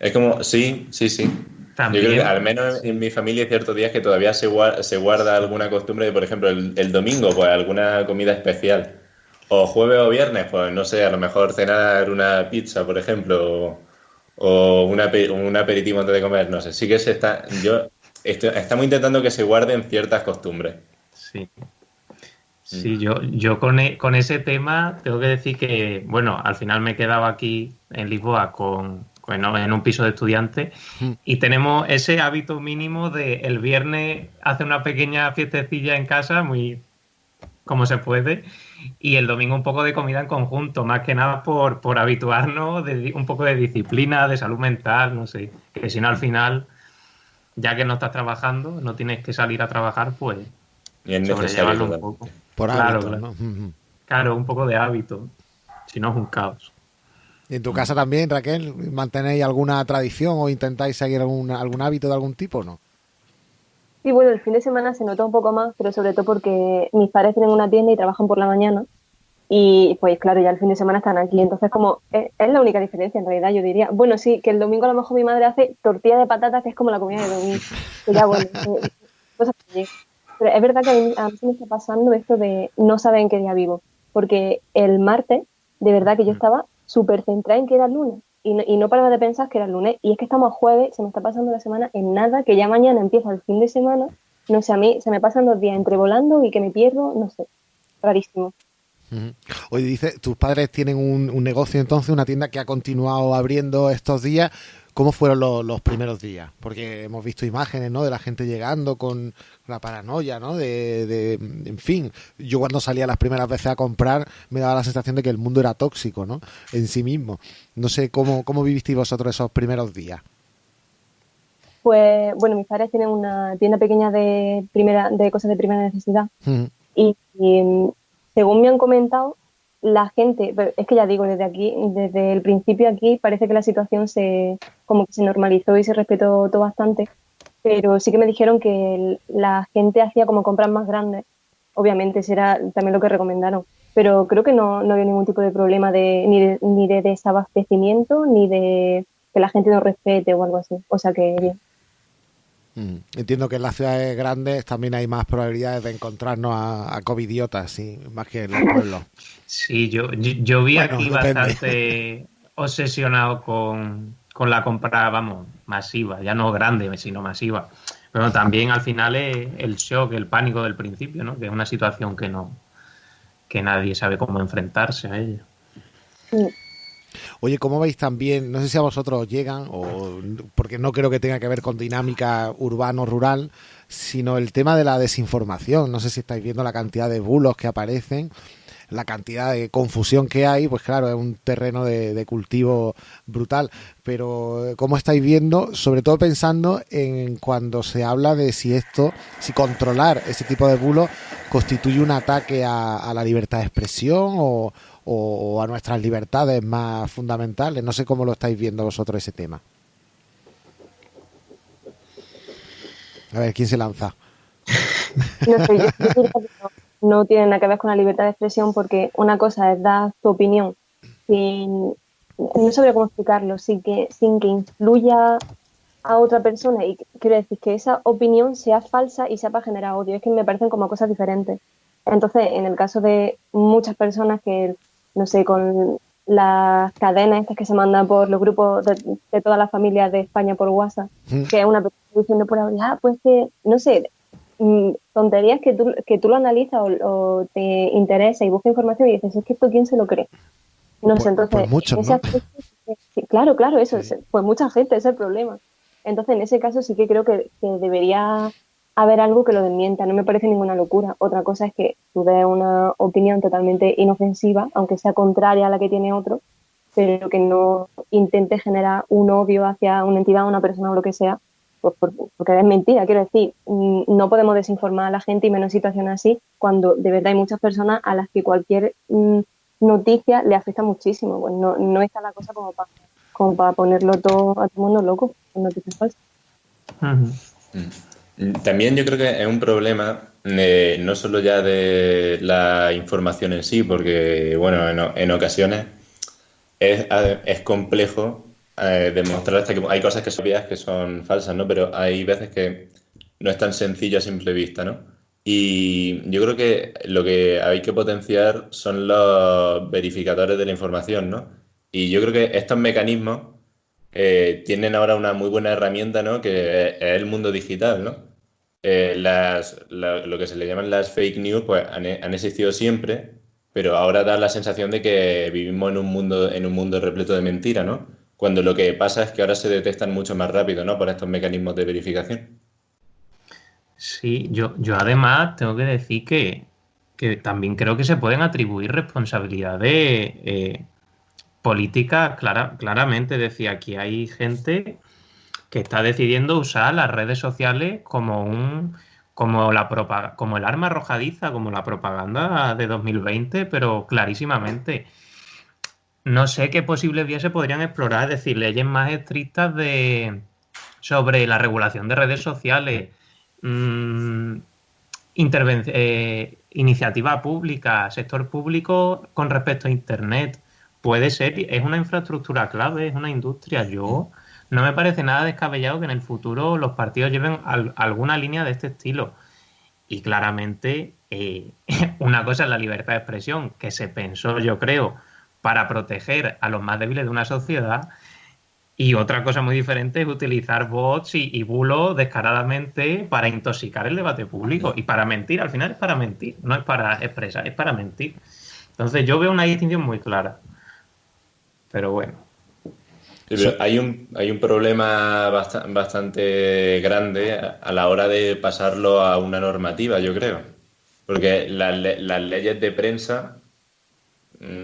Es como, sí, sí, sí. También. Yo creo que al menos en mi familia hay ciertos días que todavía se guarda, se guarda alguna costumbre de, por ejemplo, el, el domingo, pues alguna comida especial. O jueves o viernes, pues no sé, a lo mejor cenar una pizza, por ejemplo, o, o un, ape- un aperitivo antes de comer, no sé. Sí que se está, yo estoy- estamos intentando que se guarden ciertas costumbres. Sí. Sí, yo, yo con, e- con ese tema tengo que decir que, bueno, al final me he quedado aquí en Lisboa con, con- en un piso de estudiantes y tenemos ese hábito mínimo de el viernes hacer una pequeña fiestecilla en casa, muy como se puede, y el domingo un poco de comida en conjunto, más que nada por, por habituarnos, de, un poco de disciplina, de salud mental, no sé, que si no al final, ya que no estás trabajando, no tienes que salir a trabajar, pues Y es sobrellevarlo un poco. Por Claro, hábito, claro. ¿no? Ujú. Claro, un poco de hábito. Si no es un caos. ¿Y en tu casa también, Raquel, mantenéis alguna tradición o intentáis seguir algún, algún hábito de algún tipo o no? Sí, bueno, el fin de semana se nota un poco más, pero sobre todo porque mis padres tienen una tienda y trabajan por la mañana. Y pues claro, ya el fin de semana están aquí. Entonces, como es, es la única diferencia en realidad, yo diría. Bueno, sí, que el domingo a lo mejor mi madre hace tortilla de patatas, que es como la comida de domingo. Que ya, bueno, eh, cosas que. Pero es verdad que a mí, a mí se me está pasando esto de no saber en qué día vivo. Porque el martes, de verdad que yo estaba súper centrada en que era lunes. Y no, y no paraba de pensar que era lunes. Y es que estamos a jueves, se me está pasando la semana en nada, que ya mañana empieza el fin de semana. No sé, a mí se me pasan dos días entre volando y que me pierdo, no sé. Rarísimo. Oye, dice, tus padres tienen un, un negocio entonces, una tienda que ha continuado abriendo estos días. ¿Cómo fueron los, los primeros días? Porque hemos visto imágenes, ¿no? De la gente llegando con la paranoia, ¿no? De, de- en fin, yo cuando salía las primeras veces a comprar me daba la sensación de que el mundo era tóxico, ¿no? En sí mismo. No sé cómo, cómo vivisteis vosotros esos primeros días. Pues bueno, mis padres tienen una tienda pequeña de primera de cosas de primera necesidad y, mm, según me han comentado, la gente, es que ya digo, desde aquí, desde el principio aquí parece que la situación se como que se normalizó y se respetó todo bastante, pero sí que me dijeron que la gente hacía como compras más grandes, obviamente será también lo que recomendaron, pero creo que no, no había ningún tipo de problema de ni de, ni de desabastecimiento ni de que la gente no respete o algo así, o sea que bien. Mm. Entiendo que en las ciudades grandes también hay más probabilidades de encontrarnos a, a covidiotas, sí, más que en los pueblos. Sí, yo, yo, yo vi Bueno, aquí depende. bastante obsesionado con, con la compra, vamos, masiva, ya no grande, sino masiva. Pero también al final es el shock, el pánico del principio, ¿no? Que es una situación que no que nadie sabe cómo enfrentarse a ella. Mm. Oye, ¿cómo veis también? No sé si a vosotros os llegan, o porque no creo que tenga que ver con dinámica urbano-rural, sino el tema de la desinformación. No sé si estáis viendo la cantidad de bulos que aparecen, la cantidad de confusión que hay, pues claro, es un terreno de, cultivo brutal. Pero, ¿cómo estáis viendo? Sobre todo pensando en cuando se habla de si esto, si controlar ese tipo de bulos constituye un ataque a, la libertad de expresión o, o a nuestras libertades más fundamentales. No sé cómo lo estáis viendo vosotros ese tema. A ver, ¿quién se lanza? no, tiene nada que ver con la libertad de expresión porque una cosa es dar tu opinión sin, no sabría cómo explicarlo, sin que, sin que influya a otra persona y quiero decir que esa opinión sea falsa y sea para generar odio. Es que me parecen como cosas diferentes. Entonces, en el caso de muchas personas que, no sé, con las cadenas estas que se mandan por los grupos de, de todas las familias de España por WhatsApp, Mm. que es una persona diciendo por ahora, ah, pues que, no sé, tonterías que tú, que tú lo analizas o, o te interesa y buscas información y dices, es que esto quién se lo cree. No Pues- sé, entonces, pues muchos, en ese ¿no? aspecto, sí, claro, claro, eso, es- pues mucha gente, ese es el problema. Entonces, en ese caso sí que creo que, que debería haber algo que lo desmienta, no me parece ninguna locura. Otra cosa es que tú des una opinión totalmente inofensiva, aunque sea contraria a la que tiene otro, pero que no intente generar un odio hacia una entidad, una persona o lo que sea, pues por- porque es mentira, quiero decir, mm, no podemos desinformar a la gente y menos en situaciones así, cuando de verdad hay muchas personas a las que cualquier mm, noticia le afecta muchísimo. Pues no, no está la cosa como para como para ponerlo todo a todo el mundo loco con noticias falsas. Mm. También yo creo que es un problema eh, no solo ya de la información en sí, porque bueno, en, ocasiones es complejo eh, demostrar hasta que hay cosas que son que son falsas, ¿no? Pero hay veces que no es tan sencillo a simple vista, ¿no? Y yo creo que lo que hay que potenciar son los verificadores de la información, ¿no? Y yo creo que estos mecanismos eh, tienen ahora una muy buena herramienta, ¿no? Que es el mundo digital, ¿no? Eh, las, la- lo que se le llaman las fake news, pues han, han existido siempre, pero ahora da la sensación de que vivimos en un mundo, en un mundo repleto de mentiras, ¿no? Cuando lo que pasa es que ahora se detectan mucho más rápido, ¿no? Por estos mecanismos de verificación. Sí, yo, yo además tengo que decir que, que también creo que se pueden atribuir responsabilidades eh, políticas clara, claramente. Decía, aquí hay gente que está decidiendo usar las redes sociales como un, como, la como el arma arrojadiza, como la propaganda de 2020, pero clarísimamente. No sé qué posibles vías se podrían explorar, es decir, leyes más estrictas de, sobre la regulación de redes sociales, mmm, eh, iniciativa pública, sector público con respecto a Internet. Puede ser, es una infraestructura clave, es una industria. Yo no me parece nada descabellado que en el futuro los partidos lleven alguna línea de este estilo. Y claramente, eh, una cosa es la libertad de expresión, que se pensó, yo creo, para proteger a los más débiles de una sociedad, y otra cosa muy diferente es utilizar bots y, bulos descaradamente para intoxicar el debate público y para mentir. Al final es para mentir, no es para expresar, es para mentir. Entonces yo veo una distinción muy clara. Pero bueno. hay, un, hay un problema bastante grande a la hora de pasarlo a una normativa, yo creo. Porque las leyes de prensa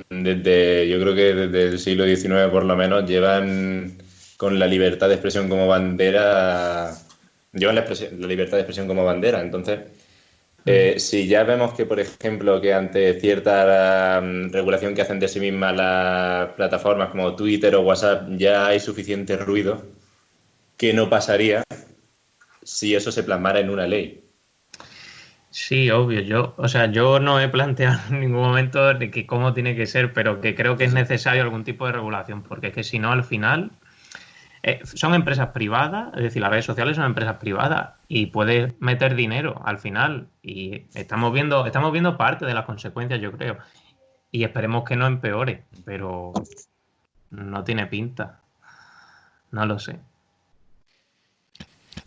desde, yo creo que desde el siglo XIX por lo menos llevan con la libertad de expresión como bandera, llevan la, libertad de expresión como bandera. Entonces, eh, si ya vemos que, por ejemplo, que ante cierta mm, regulación que hacen de sí mismas las plataformas como Twitter o WhatsApp ya hay suficiente ruido, ¿qué no pasaría si eso se plasmara en una ley? Sí, obvio. Yo, o sea, yo no he planteado en ningún momento de que cómo tiene que ser, pero que creo que es necesario algún tipo de regulación, porque es que si no, al final eh, son empresas privadas, es decir, las redes sociales son empresas privadas y puedes meter dinero al final y estamos viendo, estamos viendo parte de las consecuencias, yo creo, y esperemos que no empeore, pero no tiene pinta. No lo sé.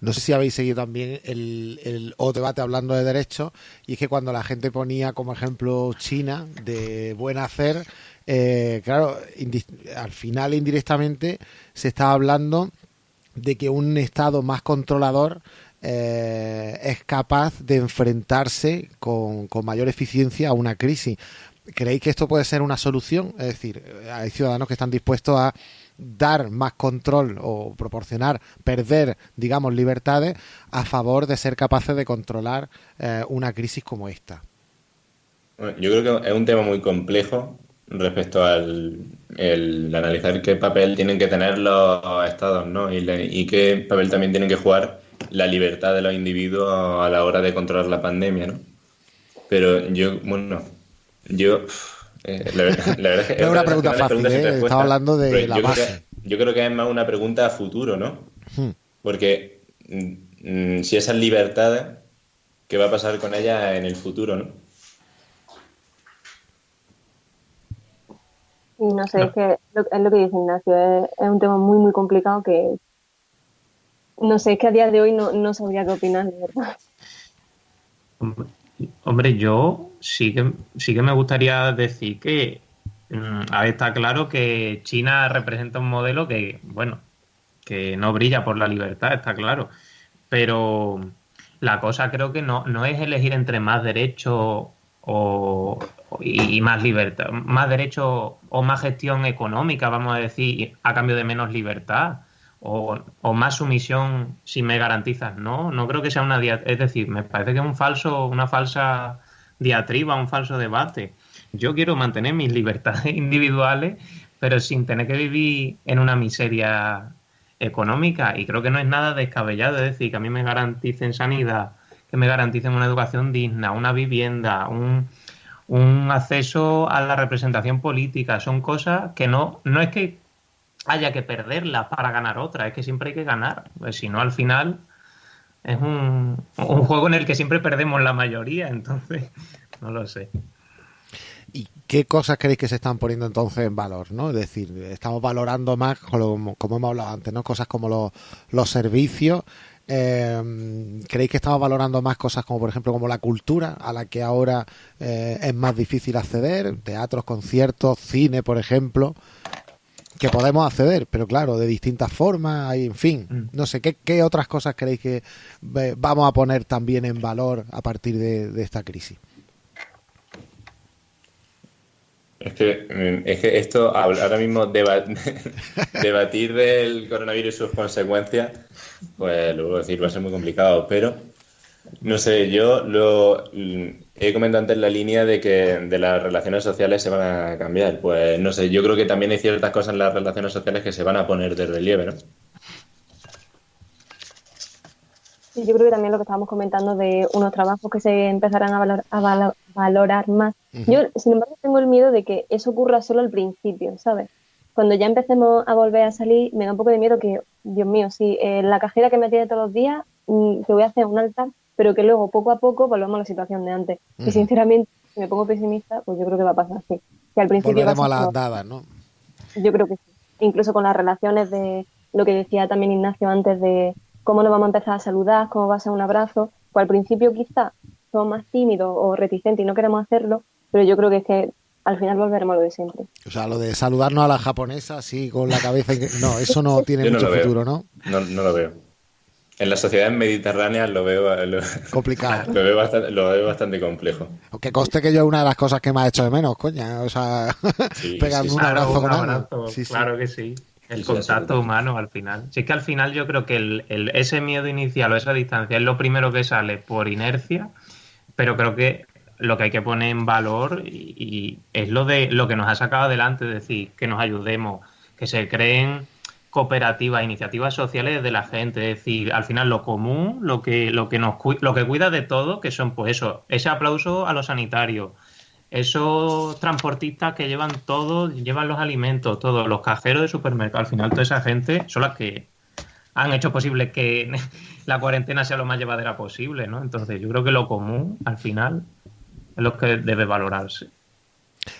No sé si habéis seguido también el, el o debate hablando de derechos, y es que cuando la gente ponía como ejemplo China de buen hacer, eh, claro, al final indirectamente se estaba hablando de que un Estado más controlador eh, es capaz de enfrentarse con, con, mayor eficiencia a una crisis. ¿Creéis que esto puede ser una solución? Es decir, hay ciudadanos que están dispuestos a dar más control o proporcionar, perder, digamos, libertades a favor de ser capaces de controlar eh, una crisis como esta? Yo creo que es un tema muy complejo respecto al analizar qué papel tienen que tener los estados ¿no? y, y qué papel también tienen que jugar la libertad de los individuos a la hora de controlar la pandemia. ¿no? Pero yo, bueno, yo eh, la, verdad, es que es una pregunta fácil, ¿eh? Estaba hablando de la base. yo creo que es más una pregunta a futuro, ¿no? Hmm. Porque mm, si esas libertades, ¿qué va a pasar con ellas en el futuro, no? Y no sé, es que es lo que dice Ignacio, es, un tema muy, muy complicado que no sé, es que a día de hoy no, no sabría qué opinar, de verdad. Hombre, yo sí que, sí que me gustaría decir que mm, está claro que China representa un modelo que, bueno, que no brilla por la libertad, está claro. Pero la cosa creo que no, no es elegir entre más derechos o, y, más libertad, más derechos o más gestión económica, vamos a decir, a cambio de menos libertad o, más sumisión si me garantizas. No, no creo que sea una es decir, me parece que es un falso, una falsa diatriba, un falso debate. Yo quiero mantener mis libertades individuales, pero sin tener que vivir en una miseria económica. Y creo que no es nada descabellado, es decir, que a mí me garanticen sanidad, que me garanticen una educación digna, una vivienda, un, acceso a la representación política. Son cosas que no, no es que haya que perderla para ganar otra, es que siempre hay que ganar, pues si no al final es un, un, juego en el que siempre perdemos la mayoría, entonces no lo sé. ¿Y qué cosas creéis que se están poniendo entonces en valor? ¿no? Es decir, estamos valorando más, como, como hemos hablado antes, ¿no? cosas como los, los servicios. Eh, ¿Creéis que estamos valorando más cosas como, por ejemplo, como la cultura, a la que ahora eh, es más difícil acceder? Teatros, conciertos, cine, por ejemplo que podemos acceder, pero claro, de distintas formas, y en fin, mm. no sé, ¿qué, otras cosas creéis que vamos a poner también en valor a partir de, esta crisis? Es que, mm, es que esto, ahora mismo, debatir del coronavirus y sus consecuencias, pues luego decir, va a ser muy complicado, pero No sé, yo lo he comentado antes la línea de que de las relaciones sociales se van a cambiar. Pues no sé, yo creo que también hay ciertas cosas en las relaciones sociales que se van a poner de relieve, ¿no? Sí, yo creo que también lo que estábamos comentando de unos trabajos que se empezarán a, valor- a valo- valorar más. Yo, sin embargo, tengo el miedo de que eso ocurra solo al principio, ¿sabes? Cuando ya empecemos a volver a salir, me da un poco de miedo que, Dios mío, si eh, la cajera que me tiene todos los días, mm, te voy a hacer un altar, pero que luego, poco a poco, volvamos a la situación de antes. Y sinceramente, si me pongo pesimista, pues yo creo que va a pasar así. Que al principio va a Volveremos a ser las andadas, ¿no? yo creo que sí. Incluso con las relaciones de lo que decía también Ignacio antes de cómo nos vamos a empezar a saludar, cómo va a ser un abrazo. Pues al principio quizá somos más tímidos o reticentes y no queremos hacerlo, pero yo creo que es que al final volveremos a lo de siempre. O sea, lo de saludarnos a la japonesa así con la cabeza. en- No, eso no tiene no mucho futuro, ¿no? No, no lo veo. En las sociedades mediterráneas lo veo, lo, Complicado. lo veo, bastante, lo veo bastante complejo. Que conste que yo es una de las cosas que más he hecho de menos, coña. O sea, Sí, pegarme sí, un. Claro, abrazo un con abrazo, Sí, sí. claro que sí. El contacto humano al final. Si es que al final yo creo que el, el- ese miedo inicial o esa distancia es lo primero que sale por inercia, pero creo que lo que hay que poner en valor y, y es lo de lo que nos ha sacado adelante, es decir, que nos ayudemos, que se creen cooperativas, iniciativas sociales de la gente, es decir, al final lo común, lo que, lo que nos lo que cuida de todo, que son pues eso, ese aplauso a los sanitarios, esos transportistas que llevan todo, llevan los alimentos, todos los cajeros de supermercado, al final toda esa gente son las que han hecho posible que la cuarentena sea lo más llevadera posible, ¿no? Entonces yo creo que lo común, al final, es lo que debe valorarse.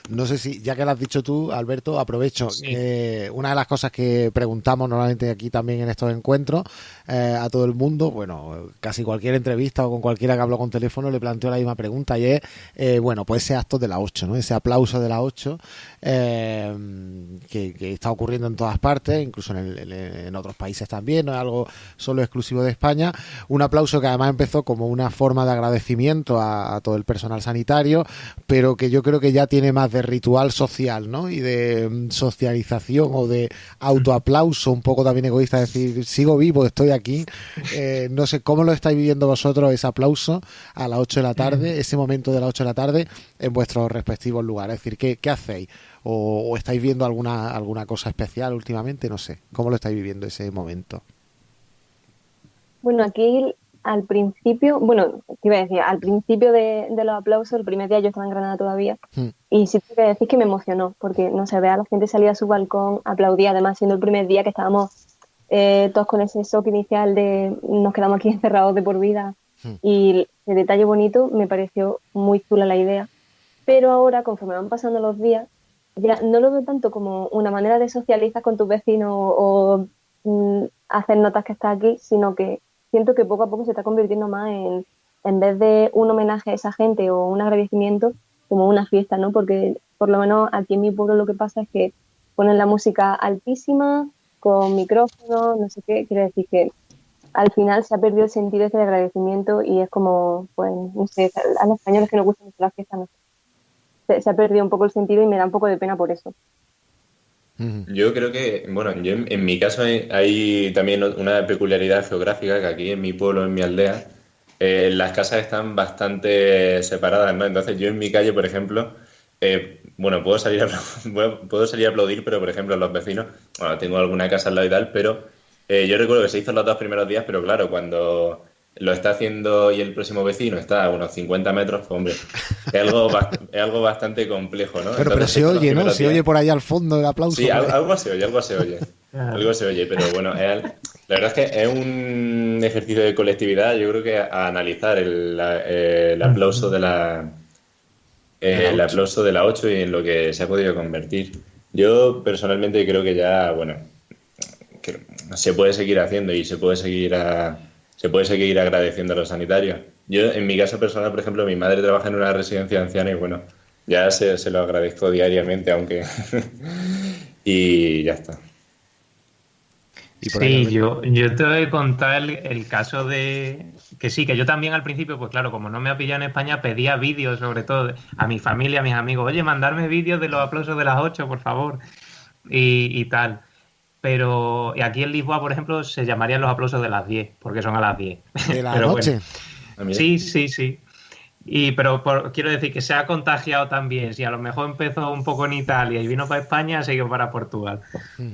No sé si, ya que lo has dicho tú, Alberto, aprovecho. Sí. Eh, una de las cosas que preguntamos normalmente aquí también en estos encuentros eh, a todo el mundo, bueno, casi cualquier entrevista o con cualquiera que hablo con teléfono le planteo la misma pregunta y es, eh, bueno, pues ese acto de la 8, ¿no? Ese aplauso de la 8 eh, que, que está ocurriendo en todas partes, incluso en, el- en- en otros países también, no es algo solo exclusivo de España. Un aplauso que además empezó como una forma de agradecimiento a, a todo el personal sanitario, pero que yo creo que ya tiene más de ritual social, ¿no? Y de mm, socialización o de autoaplauso, un poco también egoísta, decir, sigo vivo, estoy aquí. Eh, no sé cómo lo estáis viviendo vosotros ese aplauso a las 8 de la tarde, ese momento de las 8 de la tarde en vuestros respectivos lugares. Es decir, ¿qué, qué hacéis? O, o estáis viendo alguna, alguna cosa especial últimamente? No sé. ¿Cómo lo estáis viviendo ese momento? Bueno, aquí al principio, bueno, te iba a decir, al principio de, de los aplausos, el primer día yo estaba en Granada todavía, Hmm. y sí tengo que decir que me emocionó, porque no se ve a la gente salir a su balcón, aplaudía, además siendo el primer día que estábamos eh, todos con ese shock inicial de nos quedamos aquí encerrados de por vida, Hmm. y el detalle bonito me pareció muy chula la idea, pero ahora, conforme van pasando los días, ya no lo veo tanto como una manera de socializar con tus vecinos o mm, hacer notas que estás aquí, sino que siento que poco a poco se está convirtiendo más en, en vez de un homenaje a esa gente o un agradecimiento, como una fiesta, ¿no? Porque por lo menos aquí en mi pueblo lo que pasa es que ponen la música altísima, con micrófono, no sé qué, quiere decir que al final se ha perdido el sentido ese de agradecimiento y es como, pues, no sé, a los españoles que nos gustan mucho las fiestas, no sé. Se ha perdido un poco el sentido y me da un poco de pena por eso. Yo creo que, bueno, yo en, mi caso hay, hay también una peculiaridad geográfica que aquí en mi pueblo, en mi aldea, eh, las casas están bastante separadas, ¿no? Entonces yo en mi calle, por ejemplo, eh, bueno, puedo salir, a, puedo salir a aplaudir, pero por ejemplo los vecinos, bueno, tengo alguna casa al lado y tal, pero eh, yo recuerdo que se hizo los dos primeros días, pero claro, cuando lo está haciendo y el próximo vecino está a unos 50 metros, pues hombre, es algo, es algo bastante complejo, ¿no? Pero, pero se oye, ¿no? Se días- oye por ahí al fondo el aplauso. Sí, al- algo se oye, algo se oye. Claro. Algo se oye, pero bueno, es la verdad es que es un ejercicio de colectividad, yo creo que a analizar el, la- eh, el aplauso de la eh, el aplauso de la 8 y en lo que se ha podido convertir. Yo personalmente creo que ya, bueno, que se puede seguir haciendo y se puede seguir a- se puede seguir agradeciendo a los sanitarios. Yo, en mi caso personal, por ejemplo, mi madre trabaja en una residencia de ancianos y bueno, ya se, se lo agradezco diariamente, aunque y ya está. Sí, yo, yo te voy a contar el, el caso de que sí, que yo también al principio, pues claro, como no me ha pillado en España, pedía vídeos, sobre todo a mi familia, a mis amigos, oye, mandarme vídeos de los aplausos de las 8, por favor, y, y tal. Pero y aquí en Lisboa, por ejemplo, se llamarían los aplausos de las 10, porque son a las 10. de la Pero noche. bueno, Ah. Sí, sí, sí. Y, pero por- quiero decir que se ha contagiado también. Si a lo mejor empezó un poco en Italia y vino para España, ha seguido para Portugal.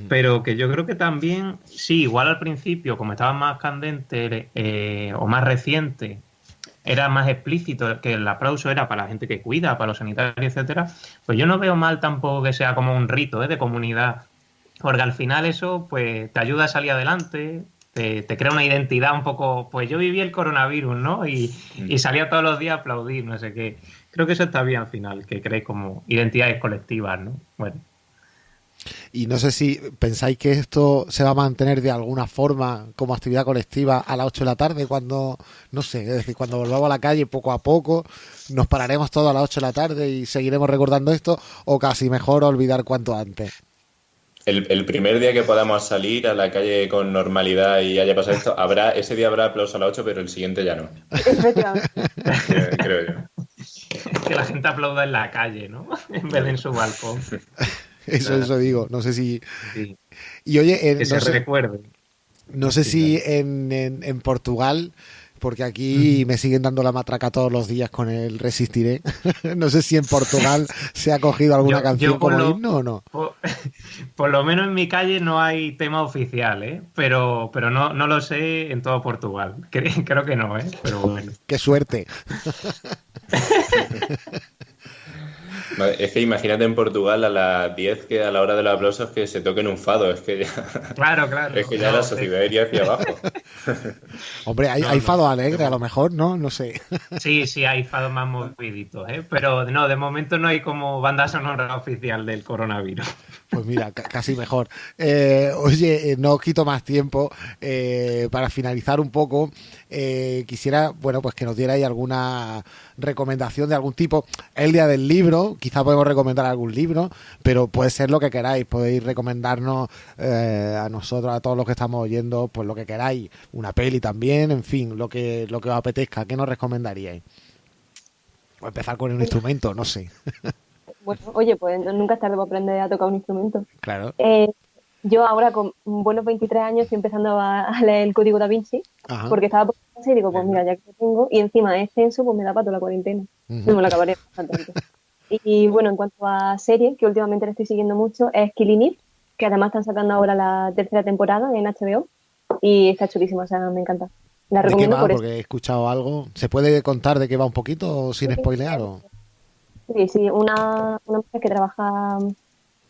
Pero que yo creo que también, sí, igual al principio, como estaba más candente eh, o más reciente, era más explícito que el aplauso era para la gente que cuida, para los sanitarios, etcétera. Pues yo no veo mal tampoco que sea como un rito ¿eh? de comunidad. Porque al final eso pues te ayuda a salir adelante, te, te crea una identidad un poco, pues yo viví el coronavirus, ¿no? Y, y salía todos los días a aplaudir, no sé qué. Creo que eso está bien al final, que crees como identidades colectivas, ¿no? Bueno, Y no sé si pensáis que esto se va a mantener de alguna forma como actividad colectiva a las 8 de la tarde, cuando, no sé, es decir, cuando volvamos a la calle poco a poco, nos pararemos todos a las 8 de la tarde y seguiremos recordando esto, o casi mejor olvidar cuanto antes. El, el primer día que podamos salir a la calle con normalidad y haya pasado esto, habrá ese día habrá aplauso a las 8, pero el siguiente ya no. Creo yo. que la gente aplauda en la calle, ¿no? En vez de en su balcón. Eso, eso digo, no sé si... Sí, Y oye, en- que no se sé, recuerde. no sé si en, en, en Portugal, porque aquí me siguen dando la matraca todos los días con el Resistiré, no sé si en Portugal se ha cogido alguna Yo- canción yo como lo- himno o no. Por, por lo menos en mi calle no hay tema oficial, ¿eh? Pero, pero no, no lo sé en todo Portugal. Cre- Creo que no, ¿eh? Pero bueno. Qué suerte. Es que imagínate en Portugal a las 10 que a la hora de los aplausos que se toquen un fado. Es que ya, Claro, claro. es que ya No, la sociedad iría hacia abajo. Hombre, hay, No, hay no. fado alegre a lo mejor, ¿no? No sé. Sí, sí, hay fados más moviditos, ¿eh? Pero no, de momento no hay como banda sonora oficial del coronavirus. Pues mira, ca- casi mejor. Eh, oye, eh, no os quito más tiempo. Eh, para finalizar un poco, eh, quisiera, bueno, pues que nos dierais alguna recomendación de algún tipo. El día del libro, quizá podemos recomendar algún libro, pero puede ser lo que queráis. Podéis recomendarnos eh, a nosotros, a todos los que estamos oyendo, pues lo que queráis. Una peli también, en fin, lo que, lo que os apetezca. ¿Qué nos recomendaríais? O empezar con un instrumento, no sé. Bueno, oye, pues nunca es tarde para aprender a tocar un instrumento. Claro. Eh, yo ahora con buenos 23 años estoy empezando a, leer el código da Vinci Ajá. porque estaba por casa y digo, pues mira, ya que lo tengo y encima es censo, pues me da para toda la cuarentena. No me lo acabaré bastante. Y, bueno, en cuanto a series, que últimamente le estoy siguiendo mucho, es Killing Eve, que además están sacando ahora la tercera temporada en HBO y está chulísima, o sea, me encanta. La ¿De qué recomiendo va? por eso. Porque he escuchado algo. ¿Se puede contar de qué va un poquito sin spoilear? O... Sí, sí, una, una mujer que trabaja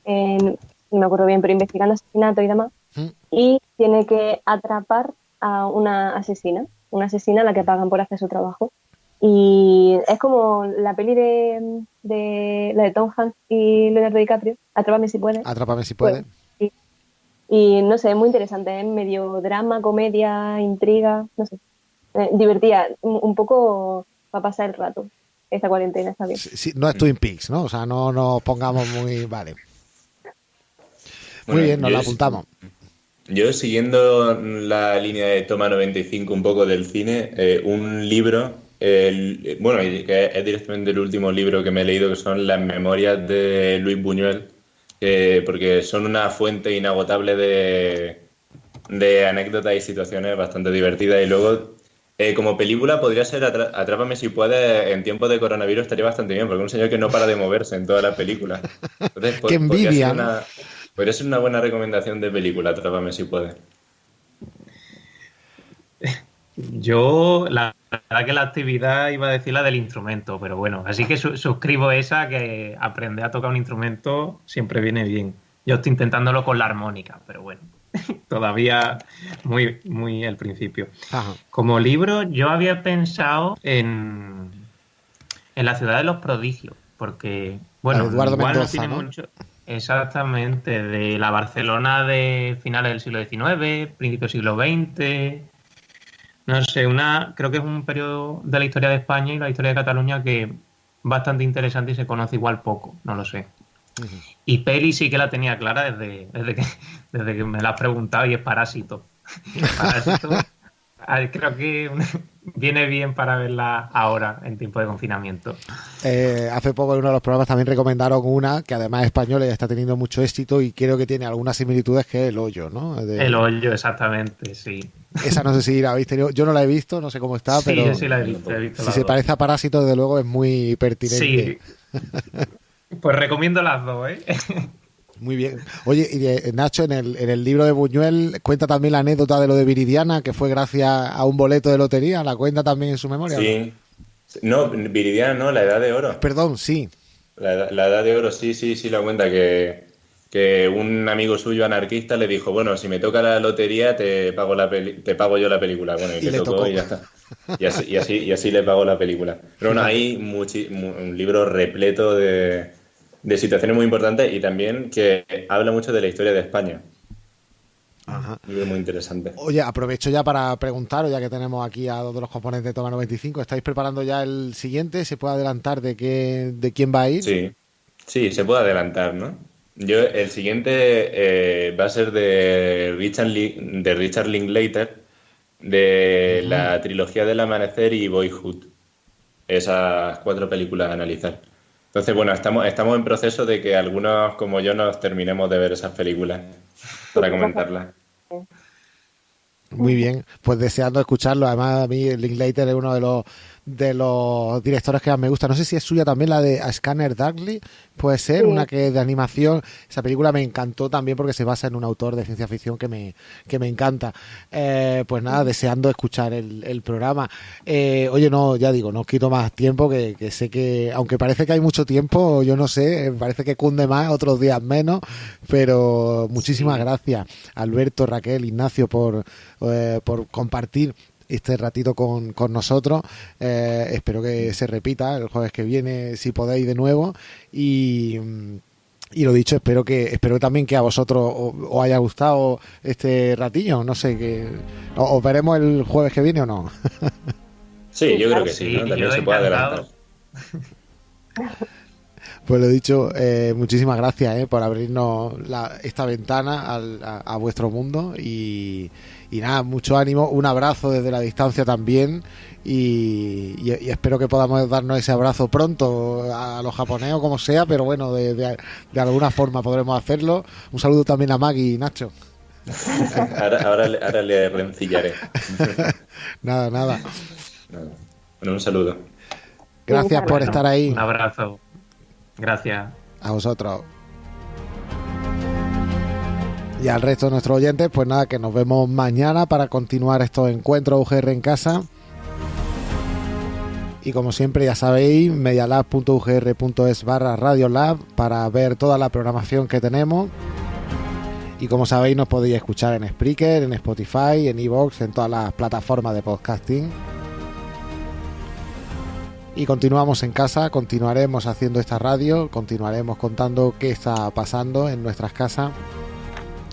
en, no me acuerdo bien, pero investigando asesinatos y demás, ¿Mm? y tiene que atrapar a una asesina, una asesina a la que pagan por hacer su trabajo. Y es como la peli de, de la de Tom Hanks y Leonardo DiCaprio, Atrápame si puedes. Atrápame si puede. Sí. Y no sé, es muy interesante, es medio drama, comedia, intriga, no sé. Eh, divertida, un, un poco para pasar el rato. Esta cuarentena está bien. Sí, sí, no es Twin Peaks, ¿no? O sea, no nos pongamos muy... Vale. Muy Bueno, bien, nos la apuntamos. Yo siguiendo la línea de Toma 95 un poco del cine, eh, un libro, el- bueno, que es directamente el último libro que me he leído, que son las memorias de Luis Buñuel, eh, porque son una fuente inagotable de, de anécdotas y situaciones bastante divertidas. Y luego, eh, como película, podría ser Atra- Atrápame si puedes, en tiempos de coronavirus estaría bastante bien, porque es un señor que no para de moverse en toda la película. Entonces, Qué podría envidia, ser ¿no? una- Podría ser una buena recomendación de película, Atrápame si puedes. Yo, la verdad que la actividad iba a decir la del instrumento, pero bueno, así que su- suscribo esa que aprender a tocar un instrumento siempre viene bien. Yo estoy intentándolo con la armónica, pero bueno, todavía muy, muy al principio. Ajá. Como libro, yo había pensado en, en La ciudad de los prodigios, porque, bueno, Eduardo igual Mendoza, no tiene ¿no? mucho. Exactamente, de la Barcelona de finales del siglo XIX, principio del siglo XX. No sé, una, creo que es un periodo de la historia de España y la historia de Cataluña que es bastante interesante y se conoce igual poco, no lo sé. Y peli sí que la tenía clara desde, desde, que, desde que me la has preguntado y es Parásito. Parásito creo que viene bien para verla ahora, en tiempo de confinamiento. Eh, hace poco en uno de los programas también recomendaron una que además es española y está teniendo mucho éxito y creo que tiene algunas similitudes que es El Hoyo, ¿no? De- El hoyo, exactamente, sí. Esa no sé si la habéis tenido. Yo no la he visto, no sé cómo está, sí, pero sí la he visto. he visto si se dos. parece a Parásito, desde luego es muy pertinente. Sí. Pues recomiendo las dos, ¿eh? Muy bien. Oye, y de- Nacho, en el, en el libro de Buñuel cuenta también la anécdota de lo de Viridiana, que fue gracias a un boleto de lotería. ¿La cuenta también en su memoria? Sí. No, Viridiana no, la edad de oro. Perdón, sí. La, edad- la edad de oro, sí, sí, sí, la cuenta que, que un amigo suyo anarquista le dijo, bueno, si me toca la lotería te pago la peli- te pago yo la película. Bueno, y, Y le, tocó, tocó. y ya está. Y así, y así, y así le pagó la película. Pero bueno, hay un libro repleto de, de situaciones muy importantes y también que habla mucho de la historia de España. Ajá. Muy interesante. Oye, aprovecho ya para preguntaros, ya que tenemos aquí a dos de los componentes de Toma 95, ¿estáis preparando ya el siguiente? ¿Se puede adelantar de qué, de quién va a ir? Sí, sí, se puede adelantar, ¿no? Yo, el siguiente eh, va a ser de Richard, de Richard Linklater, de la trilogía del amanecer y Boyhood. Esas cuatro películas a analizar. Entonces, bueno, estamos, estamos en proceso de que algunos como yo nos terminemos de ver esas películas para comentarlas. Muy bien, pues deseando escucharlo. Además, a mí Linklater es uno de los de los directores que más me gusta. No sé si es suya también la de A Scanner Darkly, puede ser, Sí. una que es de animación. Esa película me encantó también porque se basa en un autor de ciencia ficción que me, que me encanta. Eh, pues nada, deseando escuchar el, el programa. Eh, oye, no, ya digo, no os quito más tiempo, que, que sé que, aunque parece que hay mucho tiempo, yo no sé, eh, parece que cunde más, otros días menos, pero muchísimas gracias, Alberto, Raquel, Ignacio, por, eh, por compartir este ratito con, con nosotros. Eh, espero que se repita el jueves que viene, si podéis, de nuevo. Y, mm, y lo dicho, espero que espero también que a vosotros os haya gustado este ratillo. No sé, que os veremos el jueves que viene o no. Sí, yo creo que sí, ¿no? También se puede adelantar. Pues lo dicho, eh, muchísimas gracias eh, por abrirnos la- esta ventana al- a, a vuestro mundo y, y nada, mucho ánimo, un abrazo desde la distancia también y, y- y espero que podamos darnos ese abrazo pronto a los japoneses o como sea, pero bueno, de, de- de alguna forma podremos hacerlo. Un saludo también a Maggie y Nacho. Ahora, ahora, le- ahora le rencillaré. Nada, nada. Nada. Bueno, un saludo. Gracias por Bueno, estar ahí. Un abrazo. Gracias. A vosotros. Y al resto de nuestros oyentes, pues nada, que nos vemos mañana para continuar estos encuentros UGR en casa. Y como siempre, ya sabéis, medialab.ugr.es barra radiolab para ver toda la programación que tenemos. Y como sabéis, nos podéis escuchar en Spreaker, en Spotify, en Evox, en todas las plataformas de podcasting. Y continuamos en casa, continuaremos haciendo esta radio, continuaremos contando qué está pasando en nuestras casas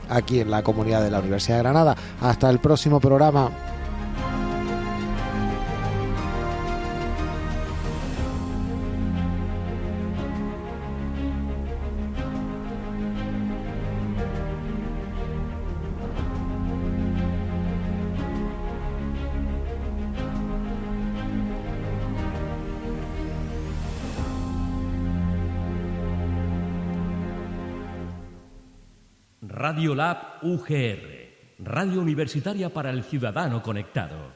aquí en la comunidad de la Universidad de Granada. Hasta el próximo programa. Radio Lab UGR, Radio Universitaria para el Ciudadano Conectado.